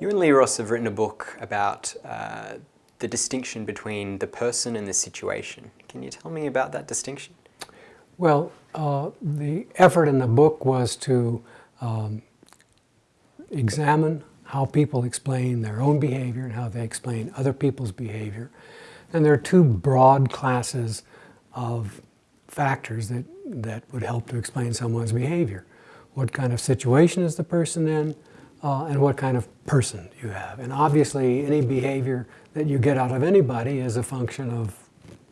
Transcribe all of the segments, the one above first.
You and Lee Ross have written a book about uh, the distinction between the person and the situation. Can you tell me about that distinction? Well, uh, the effort in the book was to um, examine how people explain their own behavior and how they explain other people's behavior. And there are two broad classes of factors that, that would help to explain someone's behavior. What kind of situation is the person in, uh, and what kind of person you have. And obviously, any behavior that you get out of anybody is a function of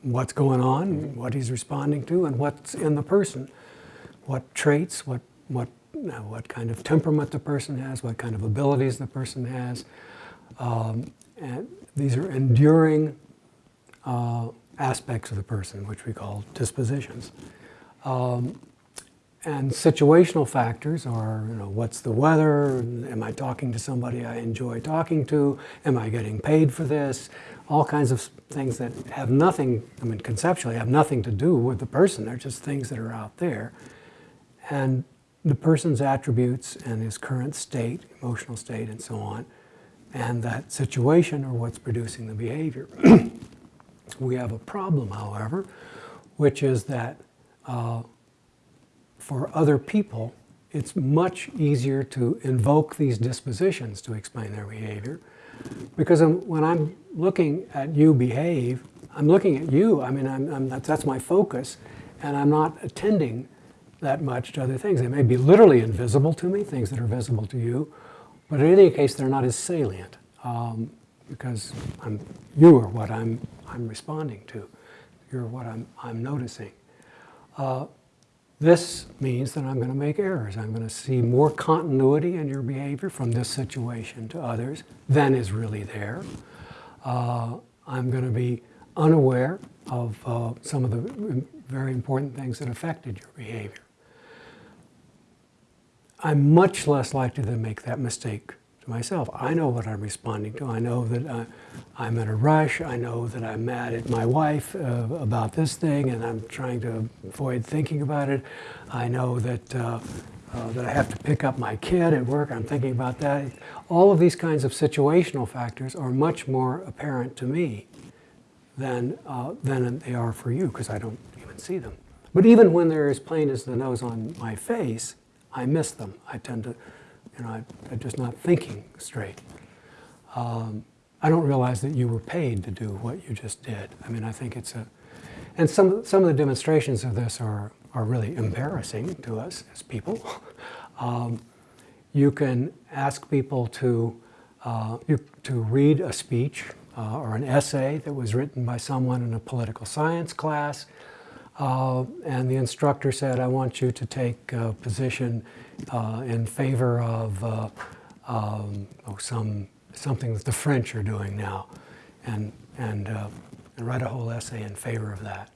what's going on, what he's responding to, and what's in the person. What traits, what, what, what kind of temperament the person has, what kind of abilities the person has. Um, and these are enduring uh, aspects of the person, which we call dispositions. Um, and situational factors are, you know, what's the weather? Am I talking to somebody I enjoy talking to? Am I getting paid for this? All kinds of things that have nothing, I mean, conceptually have nothing to do with the person. They're just things that are out there. And the person's attributes and his current state, emotional state, and so on, and that situation are what's producing the behavior. we have a problem, however, which is that uh, for other people, it's much easier to invoke these dispositions to explain their behavior. Because I'm, when I'm looking at you behave, I'm looking at you, I mean, I'm, I'm, that's, that's my focus, and I'm not attending that much to other things. They may be literally invisible to me, things that are visible to you, but in any case, they're not as salient um, because I'm, you are what I'm, I'm responding to. You're what I'm, I'm noticing. Uh, this means that I'm going to make errors. I'm going to see more continuity in your behavior from this situation to others than is really there. Uh, I'm going to be unaware of uh, some of the very important things that affected your behavior. I'm much less likely to make that mistake to myself. I know what I'm responding to. I know that uh, I'm in a rush. I know that I'm mad at my wife uh, about this thing and I'm trying to avoid thinking about it. I know that, uh, uh, that I have to pick up my kid at work. I'm thinking about that. All of these kinds of situational factors are much more apparent to me than, uh, than they are for you because I don't even see them. But even when they're as plain as the nose on my face, I miss them. I tend to you know, I, am just not thinking straight. Um, I don't realize that you were paid to do what you just did. I mean, I think it's a, and some, some of the demonstrations of this are, are really embarrassing to us as people. um, you can ask people to, uh, you, to read a speech uh, or an essay that was written by someone in a political science class, uh, and the instructor said, I want you to take a position uh, in favor of uh, um, oh, some, something that the French are doing now and, and, uh, and write a whole essay in favor of that.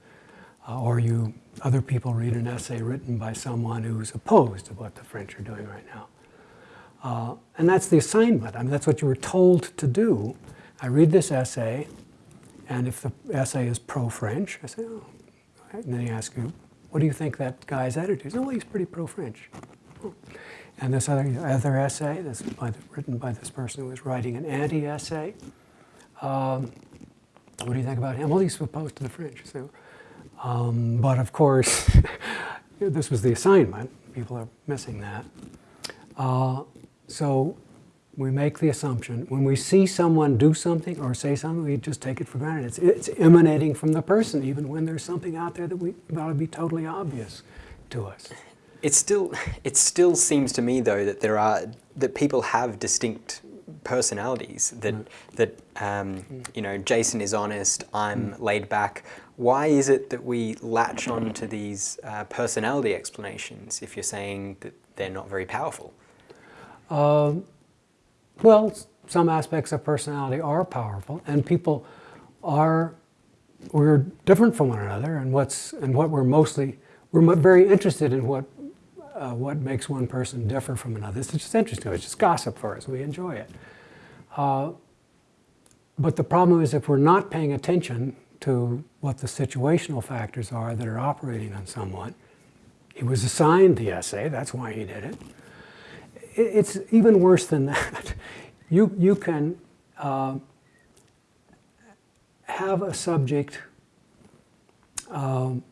Uh, or you, other people read an essay written by someone who's opposed to what the French are doing right now. Uh, and that's the assignment. I mean, that's what you were told to do. I read this essay, and if the essay is pro-French, I say, oh, and then you ask him, what do you think that guy's attitude is? Oh, well, he's pretty pro-French. And this other, other essay that's by the, written by this person who was writing an anti-essay. Um, what do you think about him? Well, he's opposed to the French. So, um, but of course, this was the assignment. People are missing that. Uh, so we make the assumption, when we see someone do something or say something, we just take it for granted. It's, it's emanating from the person, even when there's something out there that we, ought to be totally obvious to us. It still, it still seems to me though that there are that people have distinct personalities. That mm. that um, you know, Jason is honest. I'm mm. laid back. Why is it that we latch on to these uh, personality explanations if you're saying that they're not very powerful? Um, well, some aspects of personality are powerful, and people are we're different from one another, and what's and what we're mostly we're very interested in what uh, what makes one person differ from another. It's just interesting. It's just gossip for us. We enjoy it. Uh, but the problem is if we're not paying attention to what the situational factors are that are operating on someone, he was assigned the essay, that's why he did it. It's even worse than that. you, you can uh, have a subject um,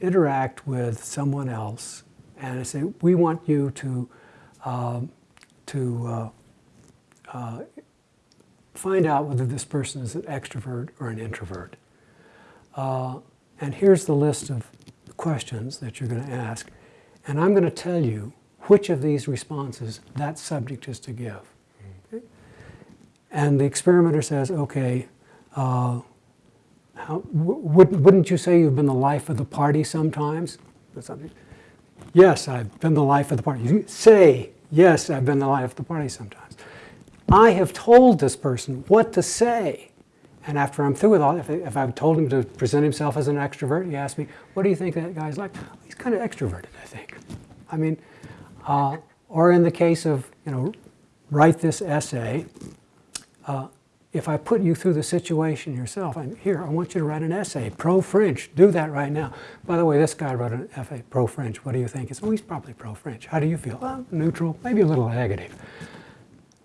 interact with someone else and say, we want you to, um, to uh, uh, find out whether this person is an extrovert or an introvert. Uh, and here's the list of questions that you're going to ask. And I'm going to tell you which of these responses that subject is to give. And the experimenter says, okay, uh, how, wouldn't, wouldn't you say you've been the life of the party sometimes? Yes, I've been the life of the party. You say, yes, I've been the life of the party sometimes. I have told this person what to say. And after I'm through with all, if, if I've told him to present himself as an extrovert, he asks me, what do you think that guy's like? He's kind of extroverted, I think. I mean, uh, or in the case of, you know, write this essay, uh, if I put you through the situation yourself, I'm here, I want you to write an essay, pro-French, do that right now. By the way, this guy wrote an essay, pro-French, what do you think? It's, oh, he's probably pro-French. How do you feel? Well, neutral, maybe a little negative.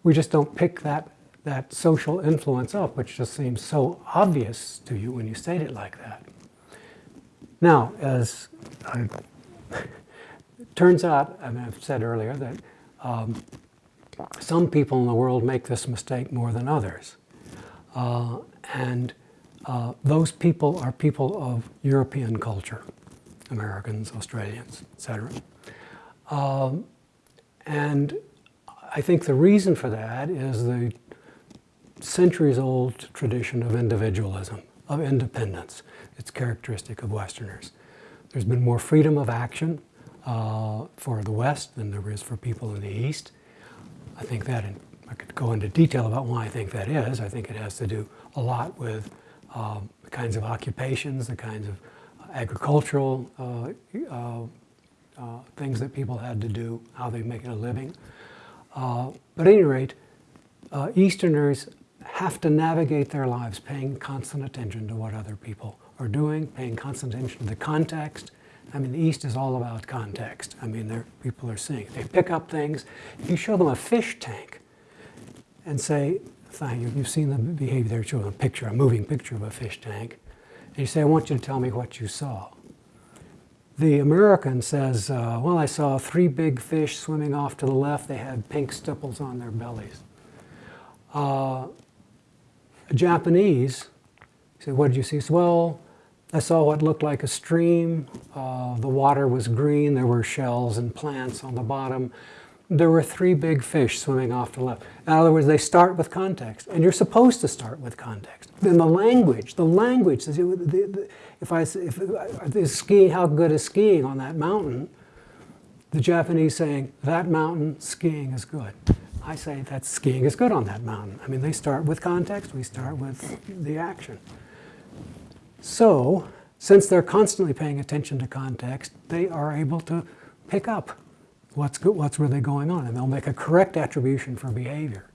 We just don't pick that, that social influence up, which just seems so obvious to you when you state it like that. Now, as I, turns out, I mean, I've said earlier that um, some people in the world make this mistake more than others. Uh, and uh, those people are people of European culture, Americans, Australians, etc. Um, and I think the reason for that is the centuries-old tradition of individualism, of independence. It's characteristic of Westerners. There's been more freedom of action uh, for the West than there is for people in the East. I think that in I could go into detail about why I think that is. I think it has to do a lot with um, the kinds of occupations, the kinds of agricultural uh, uh, uh, things that people had to do, how they make a living. Uh, but at any rate, uh, Easterners have to navigate their lives paying constant attention to what other people are doing, paying constant attention to the context. I mean, the East is all about context. I mean, people are seeing. They pick up things. If you show them a fish tank, and say, you've seen the behavior there, show a picture, a moving picture of a fish tank. And you say, I want you to tell me what you saw. The American says, uh, well, I saw three big fish swimming off to the left. They had pink stipples on their bellies. Uh, a Japanese said, what did you see? Well, I saw what looked like a stream. Uh, the water was green. There were shells and plants on the bottom there were three big fish swimming off to the left. In other words, they start with context, and you're supposed to start with context. Then the language, the language, if I, if, is skiing, how good is skiing on that mountain? The Japanese saying, that mountain, skiing is good. I say that skiing is good on that mountain. I mean, they start with context, we start with the action. So, since they're constantly paying attention to context, they are able to pick up what's, what's really going on, and they'll make a correct attribution for behavior.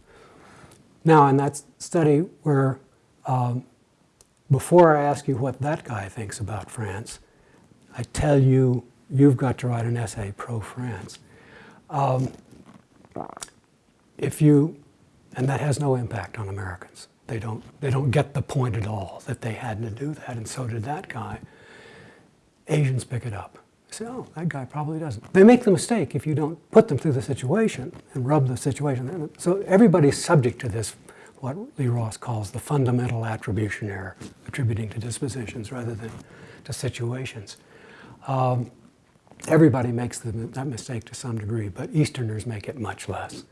Now, in that study where, um, before I ask you what that guy thinks about France, I tell you, you've got to write an essay pro-France. Um, if you, and that has no impact on Americans. They don't, they don't get the point at all that they had to do that, and so did that guy. Asians pick it up say, oh, that guy probably doesn't. They make the mistake if you don't put them through the situation and rub the situation. So everybody's subject to this, what Lee Ross calls the fundamental attribution error, attributing to dispositions rather than to situations. Um, everybody makes the, that mistake to some degree, but Easterners make it much less.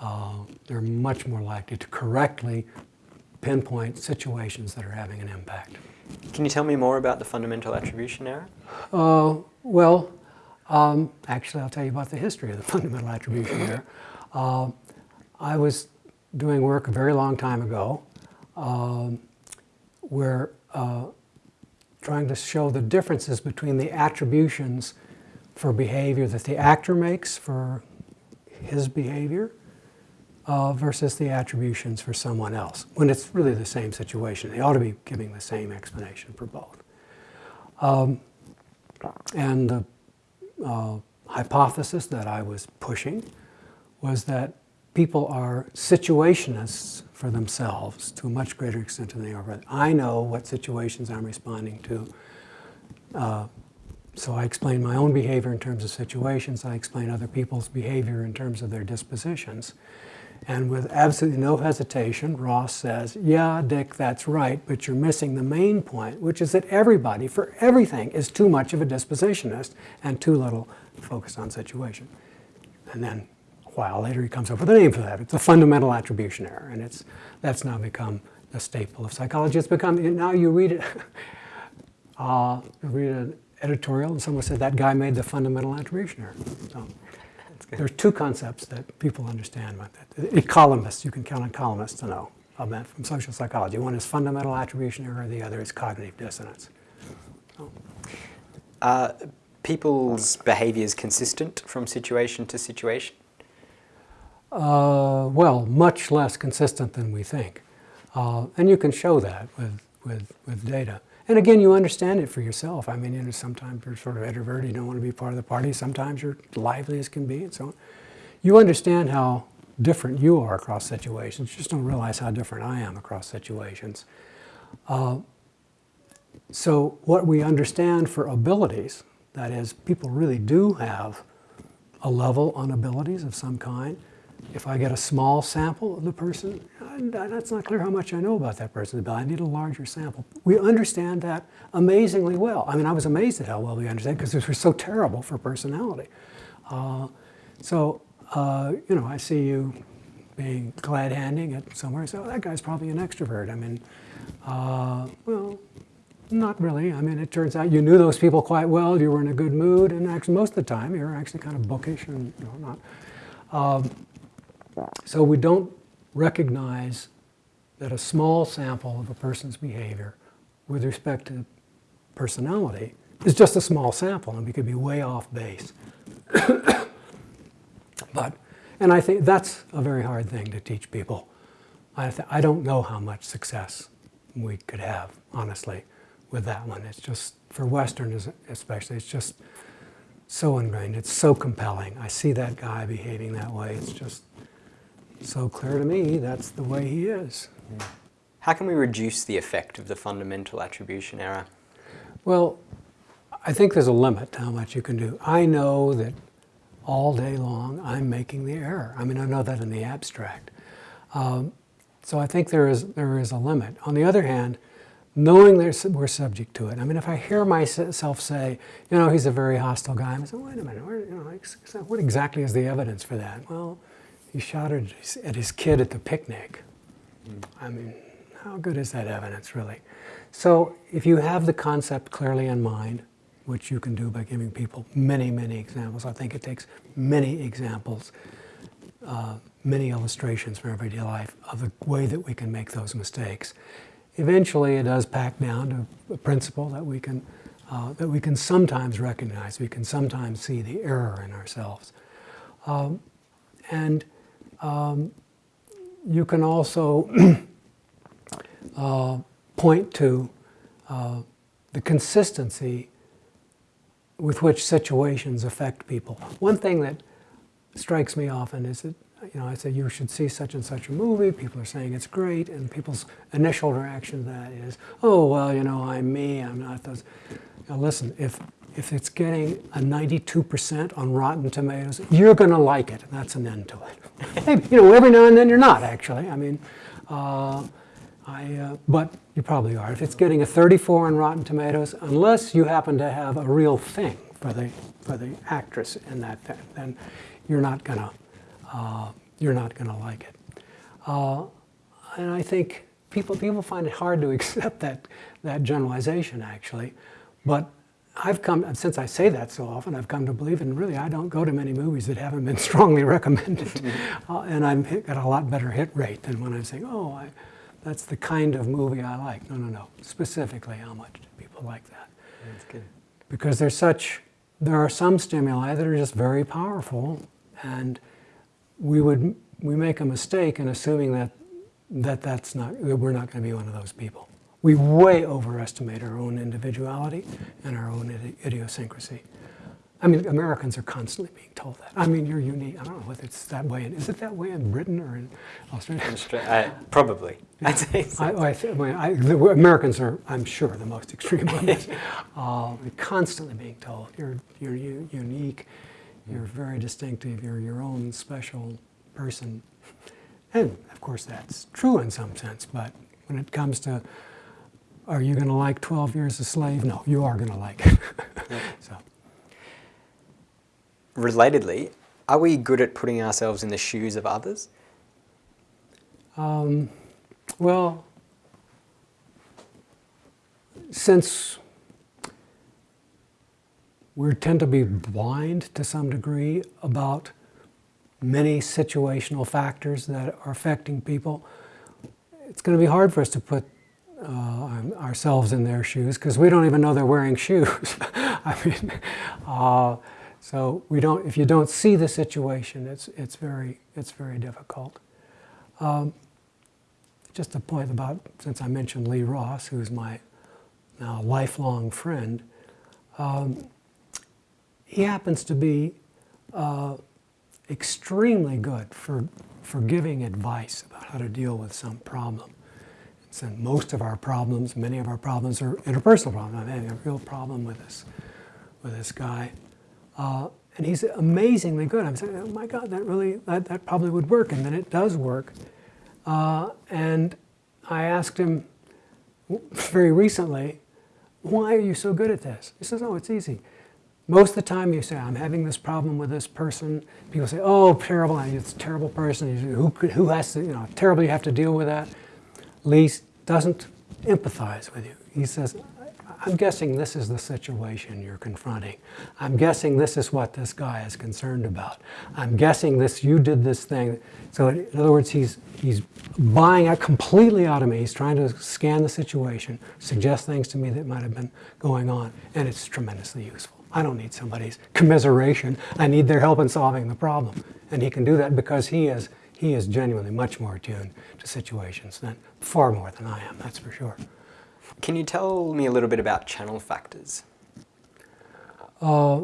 Uh, they're much more likely to correctly pinpoint situations that are having an impact. Can you tell me more about the fundamental attribution error? Uh, well, um, actually, I'll tell you about the history of the fundamental attribution error. Uh, I was doing work a very long time ago um, where uh, trying to show the differences between the attributions for behavior that the actor makes for his behavior uh, versus the attributions for someone else, when it's really the same situation. They ought to be giving the same explanation for both. Um, and the uh, hypothesis that I was pushing was that people are situationists for themselves to a much greater extent than they are. I know what situations I'm responding to. Uh, so I explain my own behavior in terms of situations. I explain other people's behavior in terms of their dispositions. And with absolutely no hesitation, Ross says, Yeah, Dick, that's right, but you're missing the main point, which is that everybody, for everything, is too much of a dispositionist and too little focused on situation. And then a while later, he comes up with a name for that. It's a fundamental attribution error, and it's, that's now become a staple of psychology. It's become, now you read it, uh, you read an editorial, and someone said that guy made the fundamental attribution error. So, there's two concepts that people understand about that. Economists, you can count on columnists to know that from social psychology. One is fundamental attribution error, the other is cognitive dissonance. So. Are people's behaviors consistent from situation to situation? Uh, well, much less consistent than we think. Uh, and you can show that with, with, with data. And again, you understand it for yourself. I mean, you know, sometimes you're sort of introverted, you don't want to be part of the party. Sometimes you're lively as can be, and so on. You understand how different you are across situations. You just don't realize how different I am across situations. Uh, so what we understand for abilities, that is, people really do have a level on abilities of some kind. If I get a small sample of the person, that's not clear how much I know about that person, but I need a larger sample. We understand that amazingly well. I mean, I was amazed at how well we understand because we're so terrible for personality. Uh, so, uh, you know, I see you being glad-handing at somewhere. So that guy's probably an extrovert. I mean, uh, well, not really. I mean, it turns out you knew those people quite well. You were in a good mood, and actually, most of the time, you were actually kind of bookish and you know, not. Um, so we don't recognize that a small sample of a person's behavior with respect to personality is just a small sample and we could be way off base. but, and I think that's a very hard thing to teach people. I, I don't know how much success we could have, honestly, with that one. It's just, for Westerners especially, it's just so ingrained. It's so compelling. I see that guy behaving that way. It's just so clear to me that's the way he is. How can we reduce the effect of the fundamental attribution error? Well, I think there's a limit to how much you can do. I know that all day long I'm making the error. I mean, I know that in the abstract. Um, so I think there is, there is a limit. On the other hand, knowing there's, we're subject to it. I mean, if I hear myself say, you know, he's a very hostile guy, I'm saying, wait a minute, where, you know, what exactly is the evidence for that? Well, he shot at his, at his kid at the picnic. I mean, how good is that evidence, really? So, if you have the concept clearly in mind, which you can do by giving people many, many examples, I think it takes many examples, uh, many illustrations from everyday life of the way that we can make those mistakes. Eventually, it does pack down to a principle that we can, uh, that we can sometimes recognize. We can sometimes see the error in ourselves. Um, and um, you can also uh, point to uh, the consistency with which situations affect people. One thing that strikes me often is that, you know, I say you should see such and such a movie, people are saying it's great, and people's initial reaction to that is, oh, well, you know, I'm me, I'm not those. Now listen, if if it's getting a 92% on Rotten Tomatoes, you're going to like it. That's an end to it. Maybe, you know, every now and then you're not, actually. I mean, uh, I, uh, but you probably are. If it's getting a 34 on Rotten Tomatoes, unless you happen to have a real thing for the, for the actress in that thing, then you're not going to uh, you're not going to like it. Uh, and I think people, people find it hard to accept that, that generalization, actually. But I've come, since I say that so often, I've come to believe, and really I don't go to many movies that haven't been strongly recommended. Uh, and I've got a lot better hit rate than when I'm saying, oh, I, that's the kind of movie I like. No, no, no. Specifically, how much do people like that? That's good. Because there's such, there are some stimuli that are just very powerful, and we would, we make a mistake in assuming that, that that's not, that we're not going to be one of those people we way overestimate our own individuality and our own idiosyncrasy. I mean, Americans are constantly being told that. I mean, you're unique. I don't know whether it's that way. In, is it that way in Britain or in Australia? Austra- uh, probably. I'd say so. I, I, th- I I, the Americans are, I'm sure, the most extreme on this. Uh, constantly being told you're, you're unique, you're very distinctive, you're your own special person. And of course, that's true in some sense, but when it comes to are you going to like 12 years a slave? No, you are going to like it. so, Relatedly, are we good at putting ourselves in the shoes of others? um, well, since we tend to be blind to some degree about many situational factors that are affecting people, it's going to be hard for us to put uh, ourselves in their shoes because we don't even know they're wearing shoes. I mean, uh, so we don't. If you don't see the situation, it's it's very it's very difficult. Um, just a point about since I mentioned Lee Ross, who's my now lifelong friend. Um, he happens to be uh, extremely good for, for giving advice about how to deal with some problem. So most of our problems, many of our problems are interpersonal problems. I'm having a real problem with this, with this guy. Uh, and he's amazingly good. I'm saying, oh my God, that really, that, that probably would work. And then it does work. Uh, and I asked him very recently, why are you so good at this? He says, oh, it's easy. Most of the time you say, I'm having this problem with this person. People say, oh, terrible, it's a terrible person. Who, who has to, you know, terrible you have to deal with that. Lee doesn't empathize with you. He says, I'm guessing this is the situation you're confronting. I'm guessing this is what this guy is concerned about. I'm guessing this, you did this thing. So in other words, he's, he's buying out completely out of me. He's trying to scan the situation, suggest things to me that might have been going on, and it's tremendously useful. I don't need somebody's commiseration. I need their help in solving the problem. And he can do that because he is, he is genuinely much more attuned to situations than far more than I am, that's for sure. Can you tell me a little bit about channel factors? Uh,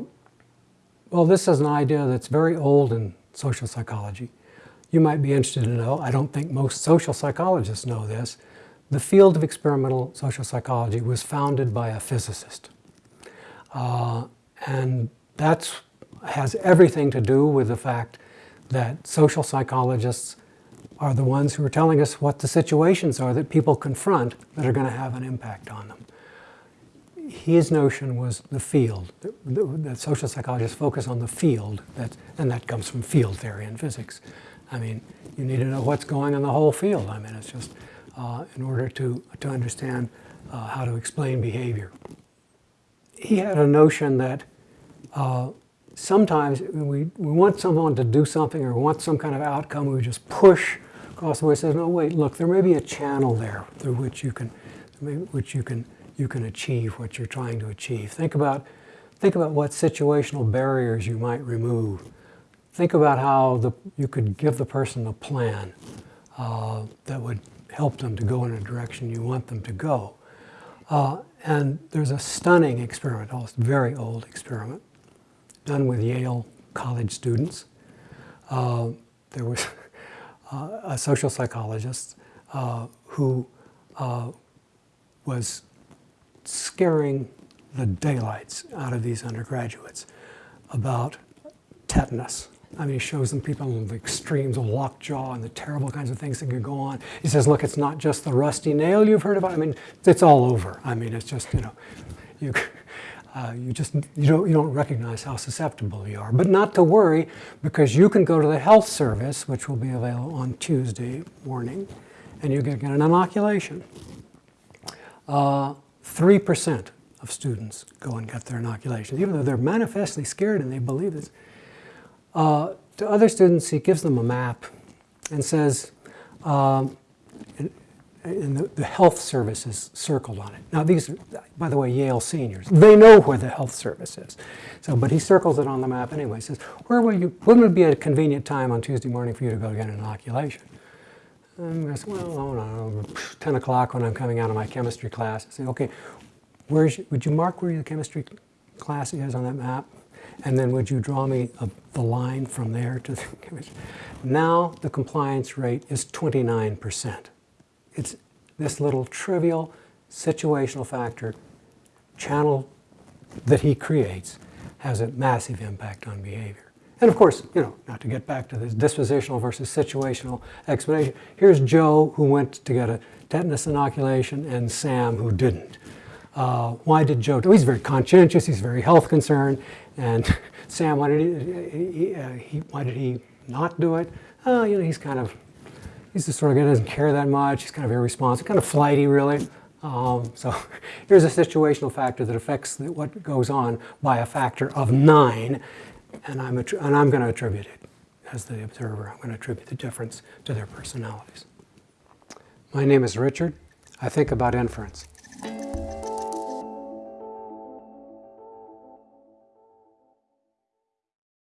well, this is an idea that's very old in social psychology. You might be interested to know, I don't think most social psychologists know this, the field of experimental social psychology was founded by a physicist. Uh, and that has everything to do with the fact that social psychologists are the ones who are telling us what the situations are that people confront that are going to have an impact on them. His notion was the field, that social psychologists focus on the field, that, and that comes from field theory in physics. I mean, you need to know what's going on in the whole field. I mean, it's just uh, in order to, to understand uh, how to explain behavior. He had a notion that uh, sometimes we, we want someone to do something or want some kind of outcome, we just push across the way. Says, no, wait, look, there may be a channel there through which you can, which you can, you can achieve what you're trying to achieve. Think about, think about what situational barriers you might remove. Think about how the, you could give the person a plan uh, that would help them to go in a direction you want them to go. Uh, and there's a stunning experiment, a very old experiment, done with Yale college students. Uh, there was a social psychologist uh, who uh, was scaring the daylights out of these undergraduates about tetanus. I mean, he shows them people in the extremes of lockjaw and the terrible kinds of things that can go on. He says, look, it's not just the rusty nail you've heard about. I mean, it's all over. I mean, it's just, you know, you, uh, you just you don't, you don't recognize how susceptible you are. But not to worry, because you can go to the health service, which will be available on Tuesday morning, and you can get an inoculation. Uh, 3% of students go and get their inoculations, even though they're manifestly scared and they believe this. Uh, to other students, he gives them a map and says, um, and the, the, health service is circled on it. Now these are, by the way, Yale seniors. They know where the health service is. So, but he circles it on the map anyway. He says, where will you, when would be a convenient time on Tuesday morning for you to go get an inoculation? And I said, well, don't know, 10 o'clock when I'm coming out of my chemistry class. I say, okay, where's, would you mark where your chemistry class is on that map? And then would you draw me a, the line from there to the image? Now the compliance rate is 29%. It's this little trivial situational factor channel that he creates has a massive impact on behavior. And of course, you know, not to get back to this dispositional versus situational explanation, here's Joe who went to get a tetanus inoculation and Sam who didn't. Uh, why did Joe do He's very conscientious, he's very health concerned, and Sam, why did he, he, uh, he, why did he not do it? Oh, you know, he's kind of, he's the sort of guy who doesn't care that much, he's kind of irresponsible, kind of flighty really. Um, so here's a situational factor that affects what goes on by a factor of nine, and I'm, and I'm going to attribute it as the observer. I'm going to attribute the difference to their personalities. My name is Richard. I think about inference.